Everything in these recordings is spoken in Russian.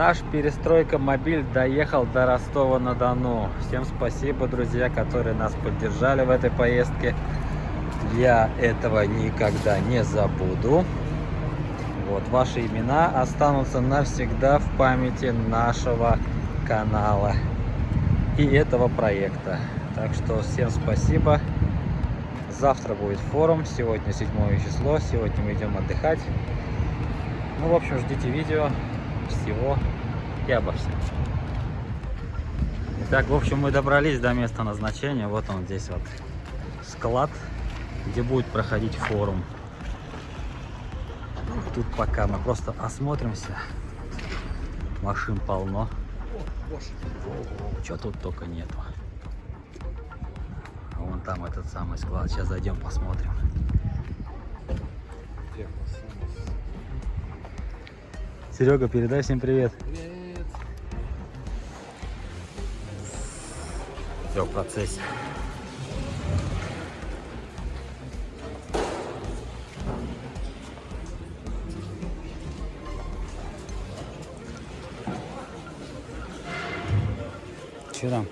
Наш перестройка мобиль доехал до Ростова-на-Дону. Всем спасибо, друзья, которые нас поддержали в этой поездке. Я этого никогда не забуду. Вот, ваши имена останутся навсегда в памяти нашего канала и этого проекта. Так что всем спасибо. Завтра будет форум, сегодня 7 число, сегодня мы идем отдыхать. Ну, в общем, ждите видео всего всем. Итак, в общем, мы добрались до места назначения. Вот он здесь вот склад, где будет проходить форум. Тут пока мы просто осмотримся. Машин полно. Что тут только нету. Вон там этот самый склад. Сейчас зайдем посмотрим. Серега, передай всем привет. Привет. В процессе. Че там?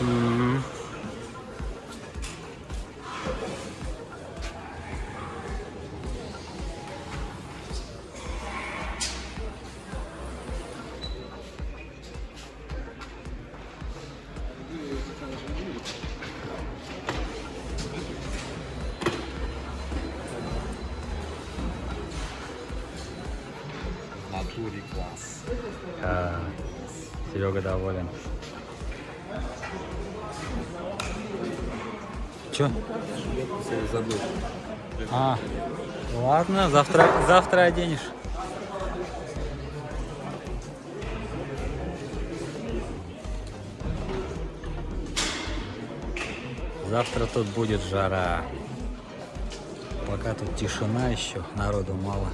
М. В натуре класс. А, Серега доволен. Че? Забыл. А, ладно, завтра, завтра оденешь. Завтра тут будет жара. Пока тут тишина еще, народу мало.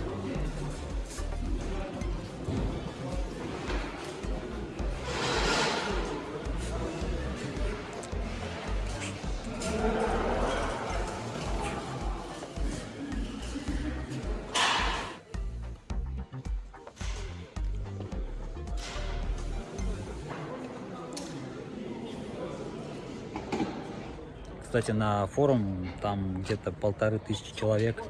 Кстати, на форум там где-то полторы тысячи человек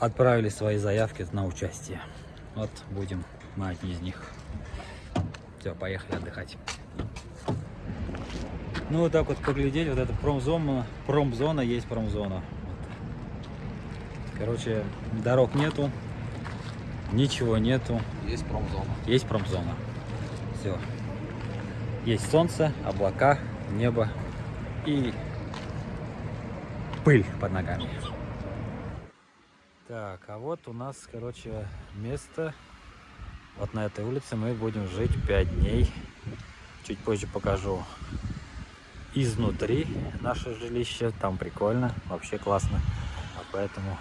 отправили свои заявки на участие. Вот будем мы одни из них. Все, поехали отдыхать. Ну вот так вот поглядеть, вот это промзона, промзона есть промзона. Короче, дорог нету, ничего нету, Есть промзона. есть промзона. Все. Есть солнце, облака, небо и пыль под ногами. Так, а вот у нас, короче, место. Вот на этой улице мы будем жить 5 дней. Чуть позже покажу изнутри наше жилище. Там прикольно, вообще классно. А поэтому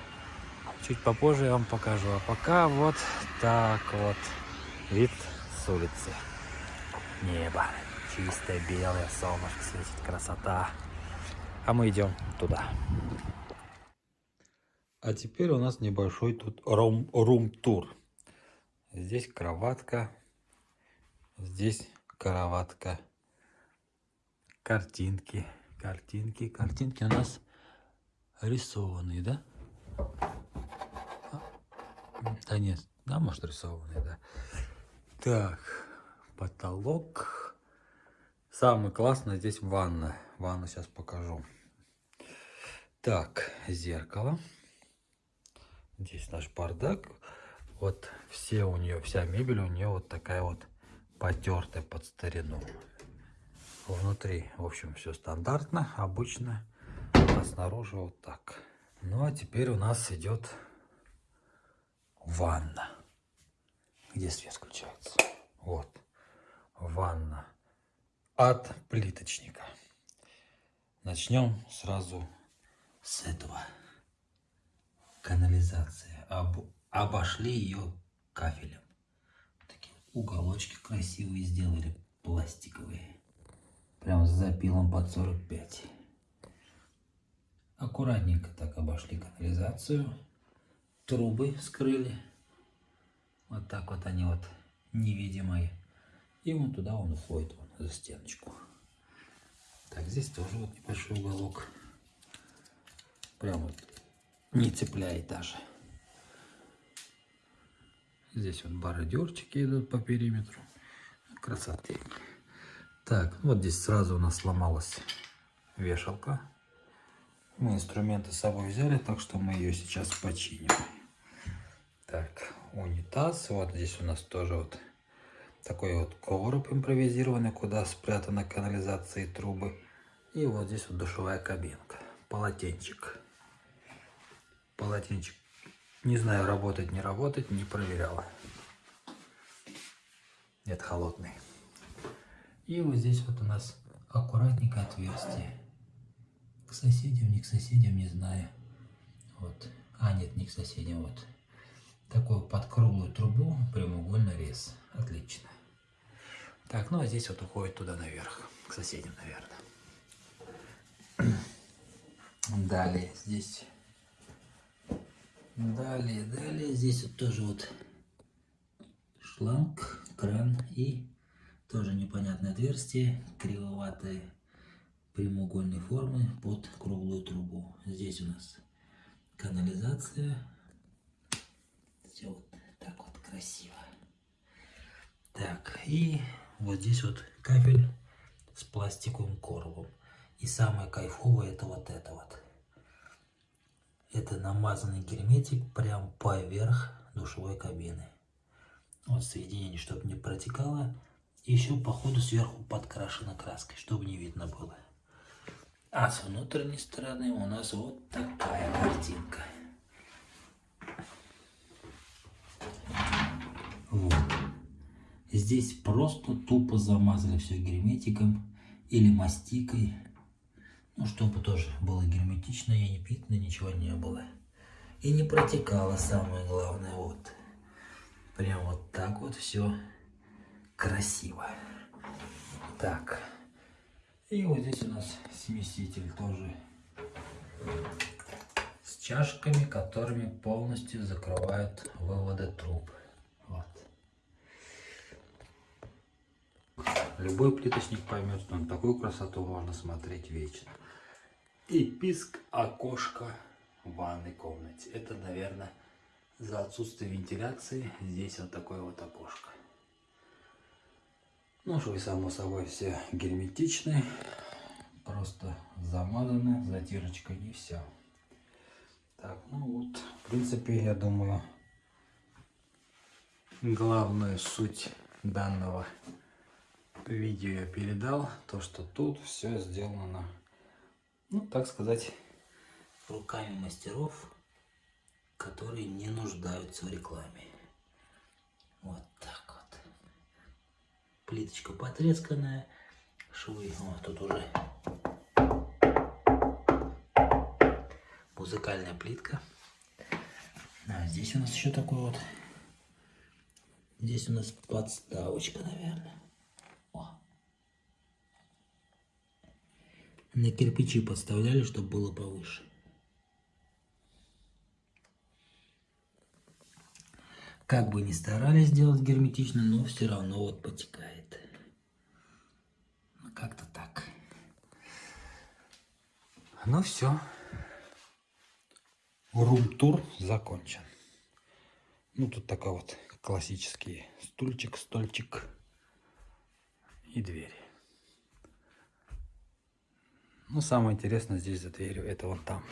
чуть попозже я вам покажу. А пока вот так вот вид с улицы. Небо. Чистое белое, солнышко светит, красота. А мы идем туда. А теперь у нас небольшой тут рум-тур. Здесь кроватка, здесь кроватка, картинки, картинки, картинки у нас рисованные, да? Да нет, да, может рисованные, да. Так, потолок. Самый классный здесь ванна. Ванну сейчас покажу. Так, зеркало. Здесь наш бардак. Вот все у нее, вся мебель у нее вот такая вот потертая под старину. Внутри, в общем, все стандартно, обычно. А снаружи вот так. Ну, а теперь у нас идет ванна. Где свет включается? Вот. Ванна от плиточника. Начнем сразу с этого. Канализация. Об, обошли ее кафелем. Такие уголочки красивые сделали, пластиковые. Прям с запилом под 45. Аккуратненько так обошли канализацию. Трубы скрыли. Вот так вот они вот невидимые. И вон туда он уходит, вон, за стеночку. Так, здесь тоже вот небольшой уголок. Прям вот не цепляет даже. Здесь вот бородерчики идут по периметру. Красоты. Так, вот здесь сразу у нас сломалась вешалка. Мы инструменты с собой взяли, так что мы ее сейчас починим. Так, унитаз. Вот здесь у нас тоже вот такой вот короб импровизированный, куда спрятана канализация и трубы. И вот здесь вот душевая кабинка. Полотенчик. Полотенчик. Не знаю, работать, не работать, не проверяла. Нет, холодный. И вот здесь вот у нас аккуратненько отверстие. К соседям, не к соседям, не знаю. Вот. А, нет, не к соседям, вот. Такой под круглую трубу прямоугольный рез. Отлично. Так, ну а здесь вот уходит туда наверх, к соседям, наверное. Далее здесь... Далее, далее здесь вот тоже вот шланг, кран и тоже непонятное отверстие, кривоватое прямоугольной формы под круглую трубу. Здесь у нас канализация. Все вот так вот красиво. Так, и вот здесь вот кабель с пластиковым коробом. И самое кайфовое это вот это вот. Это намазанный герметик прям поверх душевой кабины. Вот соединение, чтобы не протекало. И еще по ходу сверху подкрашена краской, чтобы не видно было. А с внутренней стороны у нас вот такая картинка. Вот. Здесь просто тупо замазали все герметиком или мастикой. Ну, чтобы тоже было герметично и не питно, ничего не было. И не протекало, самое главное, вот. Прям вот так вот все красиво. Так. И вот здесь у нас смеситель тоже с чашками, которыми полностью закрывают выводы труб. Вот. Любой плиточник поймет, что на такую красоту можно смотреть вечно. И писк окошка в ванной комнате. Это, наверное, за отсутствие вентиляции здесь вот такое вот окошко. Ну, швы, само собой, все герметичны. Просто замазаны затирочкой и все. Так, ну вот, в принципе, я думаю, главную суть данного видео я передал. То, что тут все сделано, ну, так сказать, руками мастеров, которые не нуждаются в рекламе. Вот так плиточка потресканная, швы, вот тут уже музыкальная плитка. А здесь у нас еще такой вот, здесь у нас подставочка, наверное. На кирпичи подставляли, чтобы было повыше. Как бы ни старались сделать герметично, но все равно вот потекает. Ну, как-то так. Ну все. Рум-тур закончен. Ну, тут такой вот классический стульчик, стольчик и двери. Ну, самое интересное здесь за дверью, это вон там.